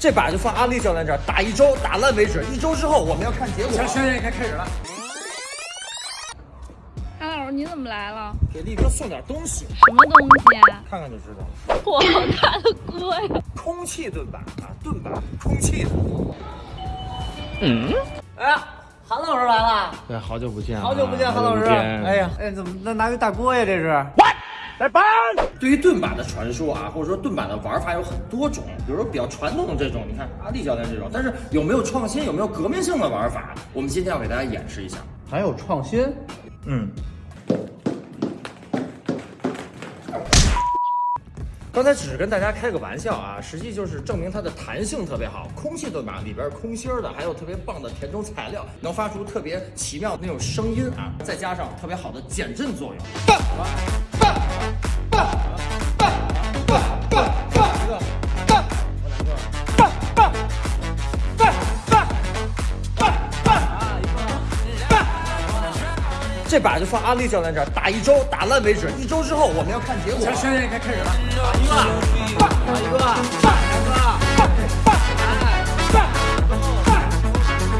这把就放阿力教练这儿打一周，打烂为止。一周之后我们要看结果。行行行，该开始了。韩老师，你怎么来了？给力哥送点东西，什么东西啊？看看就知道了。好大的锅呀！空气盾板啊，盾板，空气的。嗯哎呀，韩老师来了，对，好久不见，好久不见，韩老师。哎哎，呀，哎，怎么那拿个大锅呀？这是？对于盾板的传说啊，或者说盾板的玩法有很多种，比如说比较传统的这种，你看阿力教练这种，但是有没有创新，有没有革命性的玩法？我们今天要给大家演示一下。还有创新？嗯。刚才只是跟大家开个玩笑啊，实际就是证明它的弹性特别好。空气盾板里边空心儿的，还有特别棒的填充材料，能发出特别奇妙的那种声音啊，再加上特别好的减震作用。这把就放阿力教练这儿打一周，打烂为止。一周之后我们要看结果。行，现在该开始了，打一个，打一个。